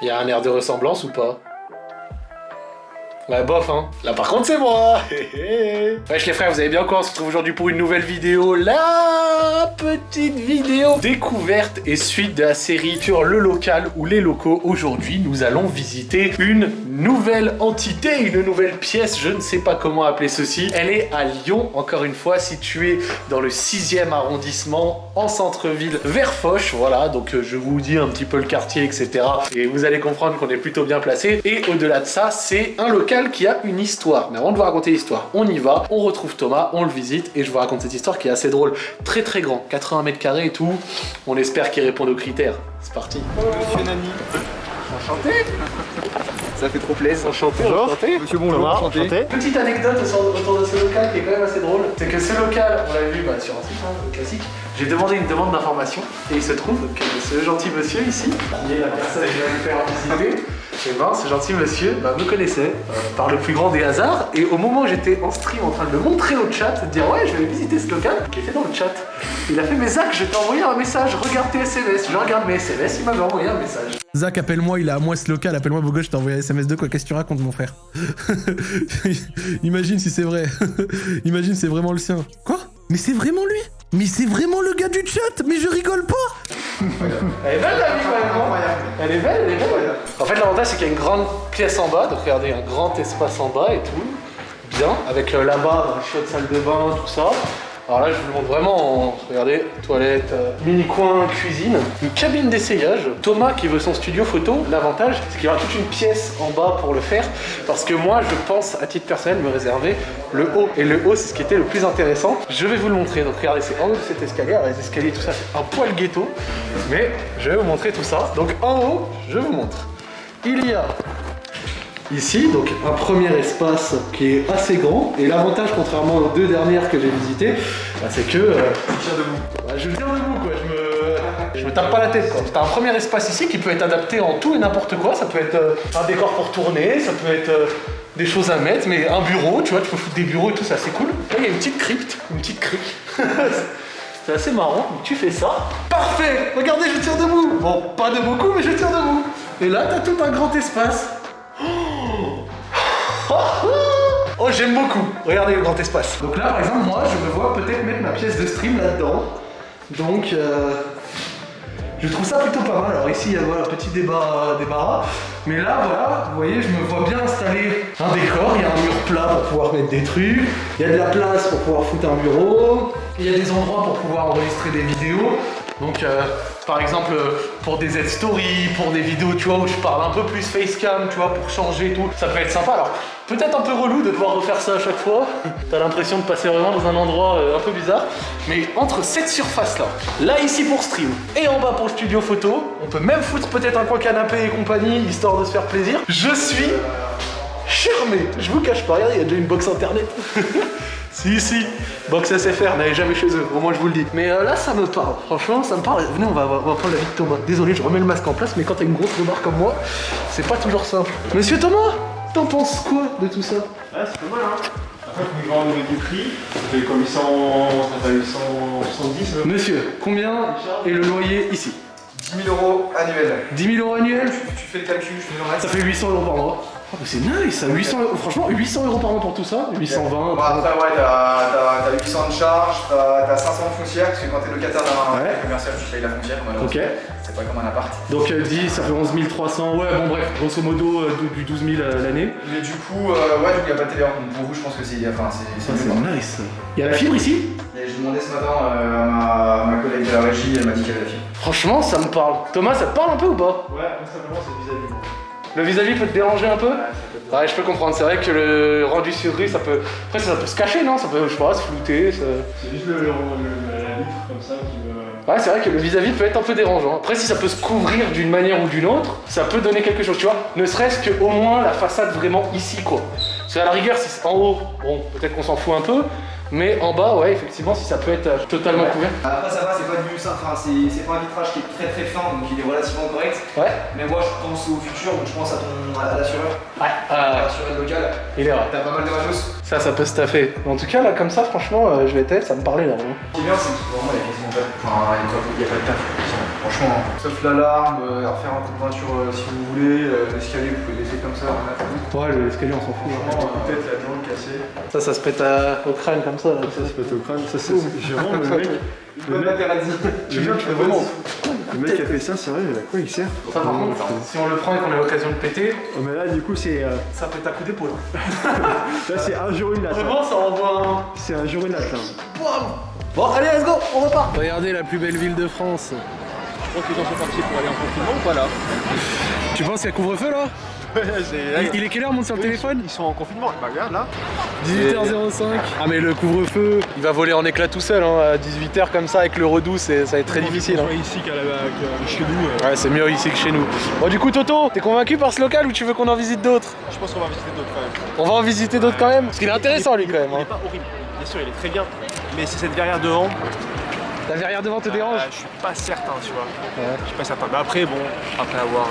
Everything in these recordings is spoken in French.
Il y a un air de ressemblance ou pas? Ouais, bof, hein. Là, par contre, c'est moi Wesh, les frères, vous allez bien quoi On se retrouve aujourd'hui pour une nouvelle vidéo. La petite vidéo découverte et suite de la série sur le local ou les locaux. Aujourd'hui, nous allons visiter une nouvelle entité, une nouvelle pièce. Je ne sais pas comment appeler ceci. Elle est à Lyon, encore une fois, située dans le 6e arrondissement, en centre-ville, vers Foch. Voilà, donc euh, je vous dis un petit peu le quartier, etc. Et vous allez comprendre qu'on est plutôt bien placé. Et au-delà de ça, c'est un local qui a une histoire. Mais avant de vous raconter l'histoire, on y va, on retrouve Thomas, on le visite et je vous raconte cette histoire qui est assez drôle. Très très grand, 80 mètres carrés et tout. On espère qu'il répond aux critères. C'est parti. Monsieur Nani. Enchanté Ça fait trop plaisir. Enchanté, enchanté. Monsieur bonjour, Thomas, enchanté. Petite anecdote autour de ce local qui est quand même assez drôle. C'est que ce local, on l'a vu bah, sur un site hein, classique, j'ai demandé une demande d'information et il se trouve que ce gentil monsieur ici, qui est la personne que je vais vous faire visiter, et ben, ce gentil monsieur. Bah, me connaissait euh, par le plus grand des hasards. Et au moment où j'étais en stream en train de le montrer au chat, de dire ouais je vais visiter ce local, il était dans le chat. Il a fait mes Zach, je t'ai envoyé un message, regarde tes SMS, je regarde mes SMS, il m'avait envoyé un message. Zach, appelle-moi, il est à moi ce local, appelle-moi gosse, je t'ai envoyé un SMS de quoi? Qu'est-ce que tu racontes, mon frère? Imagine si c'est vrai. Imagine c'est vraiment le sien. Quoi? Mais c'est vraiment lui? Mais c'est vraiment le gars du chat! Mais je rigole pas Elle est belle la vie quand même, Elle est belle, elle est belle. En fait, l'avantage c'est qu'il y a une grande pièce en bas, donc regardez, un grand espace en bas et tout. Bien, avec euh, là-bas, une chaude salle de bain, tout ça. Alors là, je vous le montre vraiment, en- regardez, toilette, euh, mini-coin, cuisine, une cabine d'essayage. Thomas qui veut son studio photo, l'avantage, c'est qu'il y aura toute une pièce en bas pour le faire, parce que moi, je pense, à titre personnel, me réserver le haut. Et le haut, c'est ce qui était le plus intéressant. Je vais vous le montrer. Donc regardez, c'est en haut de cet escalier. Les escaliers, tout ça, c'est un poil ghetto, mais je vais vous montrer tout ça. Donc en haut, je vous montre. Il y a Ici, donc un premier espace qui est assez grand. Et l'avantage, contrairement aux deux dernières que j'ai visitées, bah, c'est que. euh, bah, je tiens debout, quoi. Je me, je me tape pas la tête, quoi. T'as un premier espace ici qui peut être adapté en tout et n'importe quoi. Ça peut être euh, un décor pour tourner, ça peut être euh, des choses à mettre, mais un bureau, tu vois, tu peux foutre des bureaux et tout, c'est assez cool. Là, il y a une petite crypte, une petite crique. C'est assez marrant, donc tu fais ça. Parfait Regardez, je tire debout Bon, pas de beaucoup, mais je tire debout. Et là, t'as tout un grand espace. Oh, j'aime beaucoup. Regardez le grand espace. Donc là, par exemple, moi, je me vois peut-être mettre ma pièce de stream là-dedans. Donc, euh, je trouve ça plutôt pas mal. Alors ici, il y a voilà, petit débat, débarras. Mais là, voilà, vous voyez, je me vois bien installer un décor. Il y a un mur plat pour pouvoir mettre des trucs. Il y a de la place pour pouvoir foutre un bureau. Il y a des endroits pour pouvoir enregistrer des vidéos. Donc, euh, par exemple, pour des Z-stories, pour des vidéos, tu vois, où je parle un peu plus facecam, tu vois, pour changer et tout, ça peut être sympa. Alors, peut-être un peu relou de devoir refaire ça à chaque fois. T'as l'impression de passer vraiment dans un endroit euh, un peu bizarre. Mais entre cette surface-là, là ici pour stream, et en bas pour le studio photo, on peut même foutre peut-être un coin canapé et compagnie, histoire de se faire plaisir. Je suis charmé. Je vous cache pas, regardez, il y a déjà une box internet. si, si, box SFR, n'allez jamais chez eux, au moins je vous le dis. Mais euh, là, ça me parle, franchement, ça me parle. Venez, on va, on va prendre la vie de Thomas. Désolé, je remets le masque en place, mais quand t'as une grosse remarque comme moi, c'est pas toujours simple. Monsieur Thomas, t'en penses quoi de tout ça? Ouais, c'est pas mal, hein. Après, au niveau du prix. Ça fait comme 800, ça fait 870. euh. Monsieur, combien est le loyer ici? 10 000 euros annuels. 10 000 euros annuels? Tu, tu fais le calcul, je fais le Ça reste. fait 800 euros par mois. Oh, c'est nice, ça, 800 euros. Franchement, 800 euros par mois pour tout ça 820. Bon, après, ouais, t'as t'as- t'as 800 de charges, t'as t'as 500 de foncière, parce que quand t'es locataire d'un Ouais. commercial, tu payes la foncière, malheureusement. Ok. C'est pas comme un appart. Donc euh, 10, ça fait 11 300. Ouais, bon bref, grosso modo euh, du du 12 000 à l'année. Mais du coup, euh, ouais, du coup, y a pas de télé. Donc pour vous, je pense que c'est enfin, c'est- nice. Il y a la fibre ici? Et J'ai demandé ce matin euh, à ma, à ma collègue de la régie, elle m'a dit qu'elle avait la fibre. Franchement, ça me parle. Thomas, ça te parle un peu ou pas? Ouais, tout simplement, c'est vis-à-vis. Le vis-à-vis peut te déranger un peu Ouais, ça je peux comprendre. C'est vrai que le rendu sur rue, ça peut. Après, ça peut se cacher, non? Ça peut, je sais pas, se flouter. ça- C'est juste le, le, le- la vitre comme ça qui me. Ouais, c'est vrai que le vis-à-vis peut être un peu dérangeant. Après, si ça peut se couvrir d'une manière ou d'une autre, ça peut donner quelque chose, tu vois? Ne serait-ce qu'au moins la façade vraiment ici, quoi. Parce qu'à la rigueur, si c'est en haut, bon, peut-être qu'on s'en fout un peu. Mais en bas, ouais, effectivement, si ça peut être euh, totalement couvert. Après, ça va, c'est pas du enfin, c'est pas un vitrage qui est très très fin, donc il est relativement correct. Ouais. Mais moi, je pense au futur, donc je pense à ton à l'assureur, Ouais. à Euh, l'assureur local. il est vrai. T'as pas mal de matos. Ça, ça peut se taffer. En tout cas, là, comme ça, franchement, euh, je vais tester, ça me parlait là. Ce qui est bien, c'est que vraiment, il y a quasiment pas de, enfin, il y a pas de taf. Franchement, franchement. Sauf l'alarme, euh, refaire un coup de peinture euh, si vous voulez, euh, l'escalier vous pouvez laisser comme ça. Ouais, l'escalier, on s'en fout. Franchement, euh, peut-être là-dedans cassé. Ça, ça se pète à- au crâne comme ça. là. Ça, c'est pas au crâne. Ça, c'est vraiment le mec. Le mec, mec, fais vraiment. le mec qui a fait ça, sérieux, à quoi il sert Ça, par contre, si on le prend et qu'on a l'occasion de péter, Oh, mais là, du coup, c'est. euh, ça pète à coup d'épaule. Là, c'est un jour une latte. hein. Vraiment, ça envoie C'est un jour une latte. hein. Bon, allez, let's go, on repart. Regardez la plus belle ville de France. Je crois que les gens sont partis pour aller en confinement ou pas là Tu penses qu'il y a couvre-feu là il, il est quelle heure, monte sur le téléphone Ils sont en confinement, bah regarde là. 18h05. Ah mais le couvre-feu, Il va voler en éclat tout seul, hein, à 18h comme ça, avec le redoux, c'est- ça va être très difficile. hein. ici qu'à la, qu'à- chez nous. euh, Ouais, c'est mieux ici que chez nous. Bon, du coup, Toto, t'es convaincu par ce local ou tu veux qu'on en visite d'autres? Je pense qu'on va visiter d'autres quand même. On va en visiter d'autres quand même? Parce qu'il est intéressant, lui, quand même. Il est hein. pas horrible, bien sûr, il est très bien. Mais c'est cette verrière devant, La verrière devant te dérange euh, je suis pas certain, tu vois. Je suis pas certain. Mais après, bon, après avoir.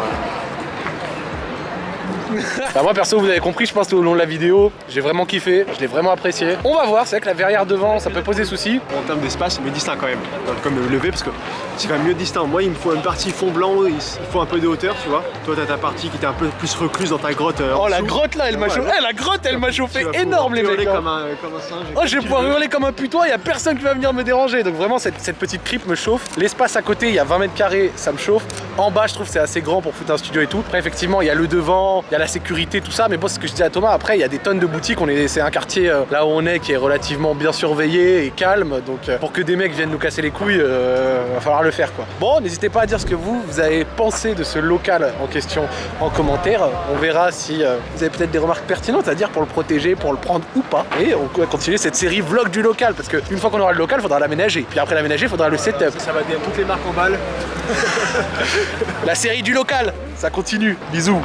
Bah, moi, perso, vous avez compris, je pense, tout au long de la vidéo, j'ai vraiment kiffé, je l'ai vraiment apprécié. On va voir, c'est vrai que la verrière devant, ça peut poser souci. en termes d'espace, mais distinct quand même. Comme le lever, parce que c'est quand même mieux distinct. Moi, il me faut une partie fond blanc, il il faut un peu de hauteur, tu vois. Toi, t'as ta partie qui était un peu plus recluse dans ta grotte. euh, en Oh, la dessous. grotte là, elle m'a Ouais, chauffé. ouais. Eh, la grotte, elle m'a chauffé énorme, les mecs. hein. Comme un, comme un singe. Oh, je vais pouvoir hurler comme un putois, il y a personne qui va venir me déranger. Donc vraiment, cette, cette petite crypte me chauffe. L'espace à côté, il y a 20 mètres carrés, ça me chauffe. En bas, je trouve que c'est assez grand pour foutre un studio et tout. Après, effectivement, il y a le devant, il y a la sécurité, tout ça. Mais bon, c'est ce que je dis à Thomas. Après, il y a des tonnes de boutiques. On est, c'est un quartier euh, là où on est qui est relativement bien surveillé et calme. Donc, euh, pour que des mecs viennent nous casser les couilles, euh, va falloir le faire quoi. Bon, n'hésitez pas à dire ce que vous, vous avez pensé de ce local en question en commentaire. On verra si euh, vous avez peut-être des remarques pertinentes à dire pour le protéger, pour le prendre ou pas. Et on va continuer cette série vlog du local parce qu'une fois qu'on aura le local, il faudra l'aménager. Puis après l'aménager, il faudra le setup. Ça va dire toutes les marques en balle. La série du local, ça continue. Bisous.